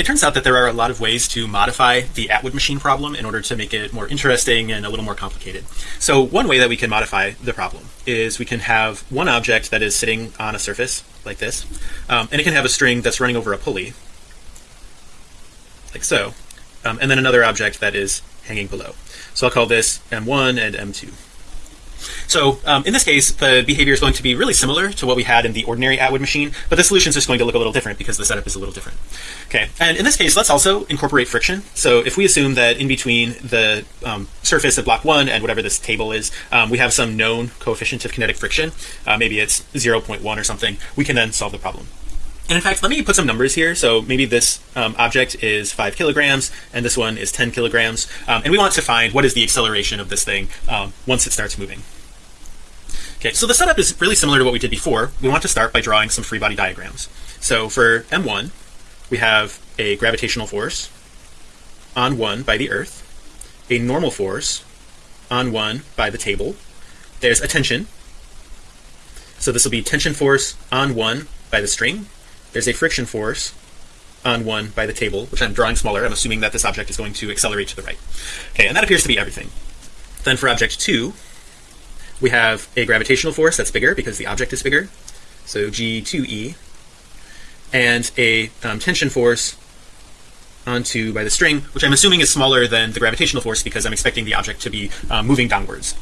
it turns out that there are a lot of ways to modify the Atwood machine problem in order to make it more interesting and a little more complicated. So one way that we can modify the problem is we can have one object that is sitting on a surface like this, um, and it can have a string that's running over a pulley, like so, um, and then another object that is hanging below. So I'll call this M1 and M2. So um, in this case, the behavior is going to be really similar to what we had in the ordinary Atwood machine, but the solution is just going to look a little different because the setup is a little different. Okay, and in this case, let's also incorporate friction. So if we assume that in between the um, surface of block one and whatever this table is, um, we have some known coefficient of kinetic friction, uh, maybe it's 0.1 or something, we can then solve the problem. And in fact, let me put some numbers here. So maybe this um, object is five kilograms and this one is 10 kilograms. Um, and we want to find what is the acceleration of this thing um, once it starts moving. Okay, so the setup is really similar to what we did before. We want to start by drawing some free body diagrams. So for M1, we have a gravitational force on one by the earth, a normal force on one by the table. There's a tension. So this will be tension force on one by the string there's a friction force on one by the table, which I'm drawing smaller. I'm assuming that this object is going to accelerate to the right. Okay, and that appears to be everything. Then for object two, we have a gravitational force that's bigger because the object is bigger. So G2E and a um, tension force onto by the string, which I'm assuming is smaller than the gravitational force because I'm expecting the object to be um, moving downwards.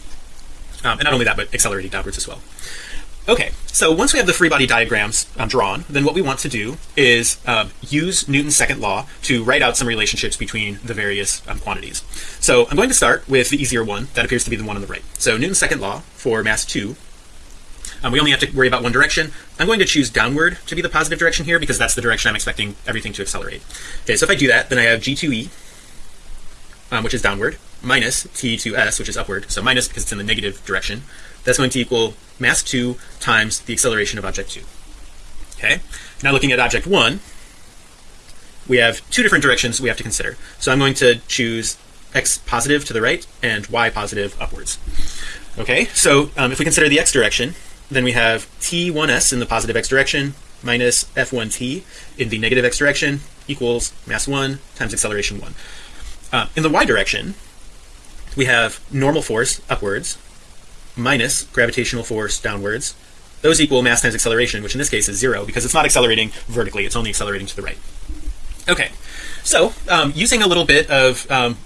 Um, and not only that, but accelerating downwards as well. Okay, so once we have the free body diagrams um, drawn, then what we want to do is um, use Newton's second law to write out some relationships between the various um, quantities. So I'm going to start with the easier one that appears to be the one on the right. So Newton's second law for mass 2 um, we only have to worry about one direction. I'm going to choose downward to be the positive direction here because that's the direction I'm expecting everything to accelerate. Okay, so if I do that, then I have G2E, um, which is downward, minus T2S, which is upward. So minus because it's in the negative direction. That's going to equal mass 2 times the acceleration of object 2 okay now looking at object 1 we have two different directions we have to consider so I'm going to choose x positive to the right and y positive upwards okay so um, if we consider the x direction then we have t1s in the positive x direction minus f1t in the negative x direction equals mass 1 times acceleration 1 uh, in the y direction we have normal force upwards minus gravitational force downwards. Those equal mass times acceleration which in this case is zero because it's not accelerating vertically it's only accelerating to the right. Okay so um, using a little bit of um,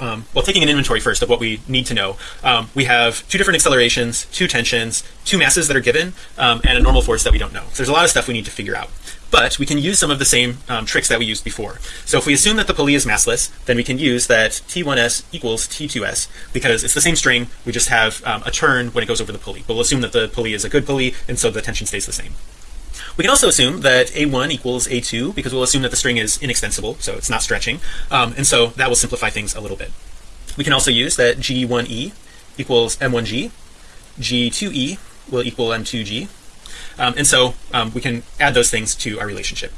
um, well taking an inventory first of what we need to know um, we have two different accelerations two tensions two masses that are given um, and a normal force that we don't know. So there's a lot of stuff we need to figure out but we can use some of the same um, tricks that we used before. So if we assume that the pulley is massless then we can use that t1s equals t2s because it's the same string. We just have um, a turn when it goes over the pulley. We'll assume that the pulley is a good pulley and so the tension stays the same. We can also assume that a1 equals a2 because we'll assume that the string is inextensible so it's not stretching. Um, and so that will simplify things a little bit. We can also use that g1e equals m1g g2e will equal m2g um, and so um, we can add those things to our relationship.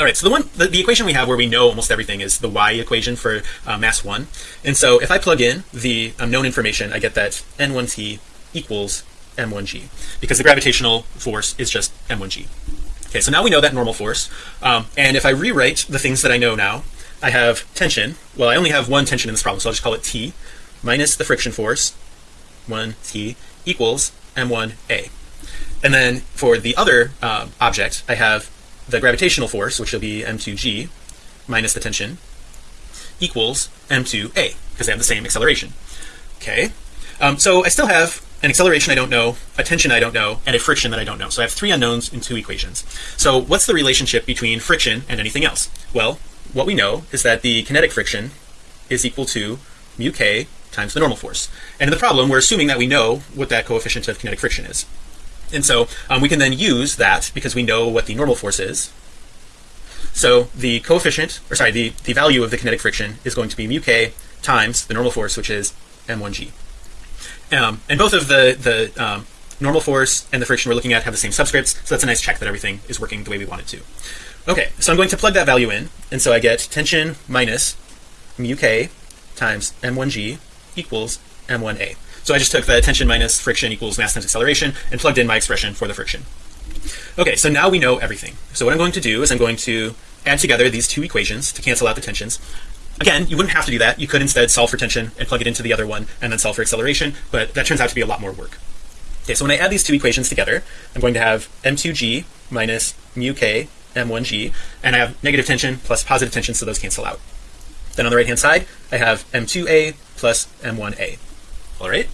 All right so the one the, the, equation we have where we know almost everything is the y equation for uh, mass 1 and so if I plug in the um, known information I get that n1t equals m1g because the gravitational force is just m1g okay so now we know that normal force. Um, and if I rewrite the things that I know now I have tension. Well I only have one tension in this problem so I'll just call it T minus the friction force 1t equals m1a and then for the other uh, object I have the gravitational force which will be m2g minus the tension equals m2a because they have the same acceleration. Okay. Um, so I still have an acceleration I don't know a tension I don't know and a friction that I don't know. So I have three unknowns in two equations. So what's the relationship between friction and anything else? Well what we know is that the kinetic friction is equal to mu k times the normal force. And in the problem we're assuming that we know what that coefficient of kinetic friction is and so um, we can then use that because we know what the normal force is. So the coefficient or sorry the the value of the kinetic friction is going to be mu k times the normal force which is m1g um, and both of the the um, normal force and the friction we're looking at have the same subscripts so that's a nice check that everything is working the way we want it to. Okay so I'm going to plug that value in and so I get tension minus mu k times m1g equals m1a so I just took the tension minus friction equals mass times acceleration and plugged in my expression for the friction. Okay so now we know everything. So what I'm going to do is I'm going to add together these two equations to cancel out the tensions. Again you wouldn't have to do that. You could instead solve for tension and plug it into the other one and then solve for acceleration but that turns out to be a lot more work. Okay so when I add these two equations together I'm going to have m2g minus mu k m1g and I have negative tension plus positive tension so those cancel out. Then on the right hand side I have m2a plus m1a all right.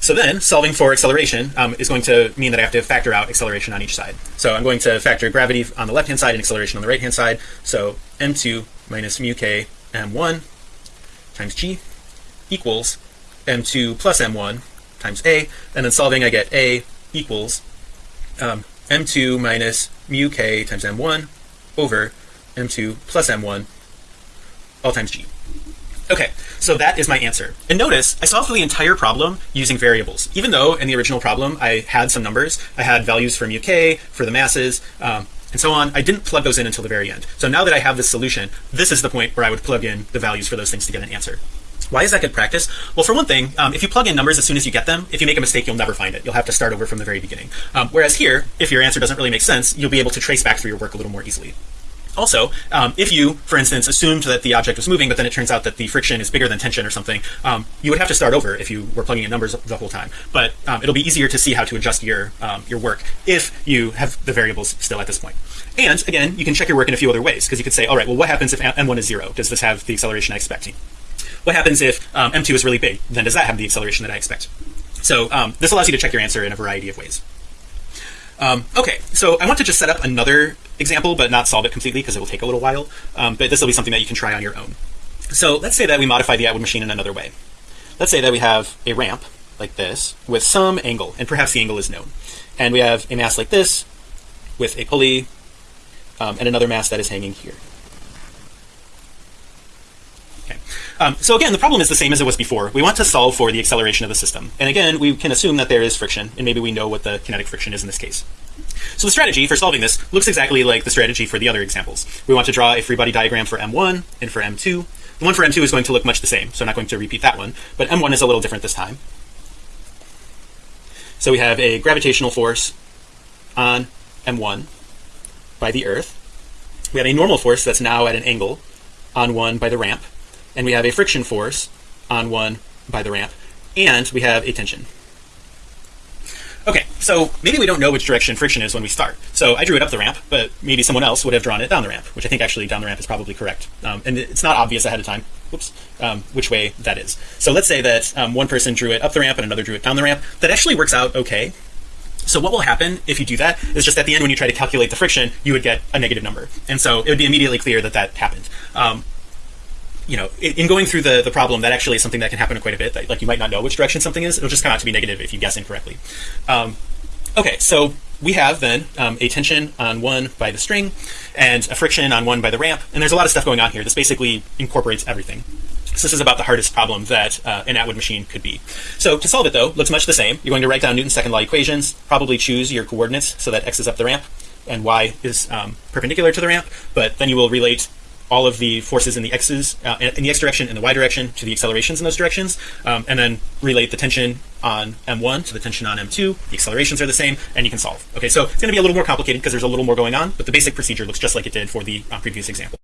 So then solving for acceleration um, is going to mean that I have to factor out acceleration on each side. So I'm going to factor gravity on the left hand side and acceleration on the right hand side. So m2 minus mu k m1 times g equals m2 plus m1 times a. And then solving I get a equals um, m2 minus mu k times m1 over m2 plus m1 all times g okay so that is my answer. And notice I solved the entire problem using variables. Even though in the original problem I had some numbers I had values for mu k for the masses um, and so on I didn't plug those in until the very end. So now that I have this solution this is the point where I would plug in the values for those things to get an answer. Why is that good practice? Well for one thing um, if you plug in numbers as soon as you get them if you make a mistake you'll never find it. You'll have to start over from the very beginning. Um, whereas here if your answer doesn't really make sense you'll be able to trace back through your work a little more easily also um, if you for instance assumed that the object was moving but then it turns out that the friction is bigger than tension or something um, you would have to start over if you were plugging in numbers the whole time. But um, it'll be easier to see how to adjust your um, your work if you have the variables still at this point. and again you can check your work in a few other ways because you could say all right well what happens if m1 is zero? Does this have the acceleration I expect? What happens if um, m2 is really big? Then does that have the acceleration that I expect? So um, this allows you to check your answer in a variety of ways um, okay so I want to just set up another example but not solve it completely because it will take a little while. Um, but this will be something that you can try on your own. So let's say that we modify the Atwood machine in another way. Let's say that we have a ramp like this with some angle and perhaps the angle is known. And we have a mass like this with a pulley um, and another mass that is hanging here okay um, so again the problem is the same as it was before. We want to solve for the acceleration of the system. And again we can assume that there is friction and maybe we know what the kinetic friction is in this case. So the strategy for solving this looks exactly like the strategy for the other examples. We want to draw a free body diagram for m1 and for m2 the one for m2 is going to look much the same so I'm not going to repeat that one. But m1 is a little different this time. So we have a gravitational force on m1 by the earth. We have a normal force that's now at an angle on one by the ramp and we have a friction force on one by the ramp and we have a tension. Okay so maybe we don't know which direction friction is when we start. So I drew it up the ramp but maybe someone else would have drawn it down the ramp which I think actually down the ramp is probably correct. Um, and it's not obvious ahead of time Oops, um, which way that is. So let's say that um, one person drew it up the ramp and another drew it down the ramp. That actually works out okay. So what will happen if you do that is just at the end when you try to calculate the friction you would get a negative number. And so it would be immediately clear that that happened. Um, you know in going through the the problem that actually is something that can happen quite a bit that, like you might not know which direction something is it'll just come out to be negative if you guess incorrectly um, okay so we have then um, a tension on one by the string and a friction on one by the ramp and there's a lot of stuff going on here this basically incorporates everything so this is about the hardest problem that uh, an Atwood machine could be. So to solve it though, looks much the same. You're going to write down Newton's second law equations, probably choose your coordinates so that x is up the ramp and y is um, perpendicular to the ramp, but then you will relate all of the forces in the x's uh, in the x direction and the y direction to the accelerations in those directions um, and then relate the tension on m1 to the tension on m2 the accelerations are the same and you can solve. Okay so it's going to be a little more complicated because there's a little more going on but the basic procedure looks just like it did for the uh, previous example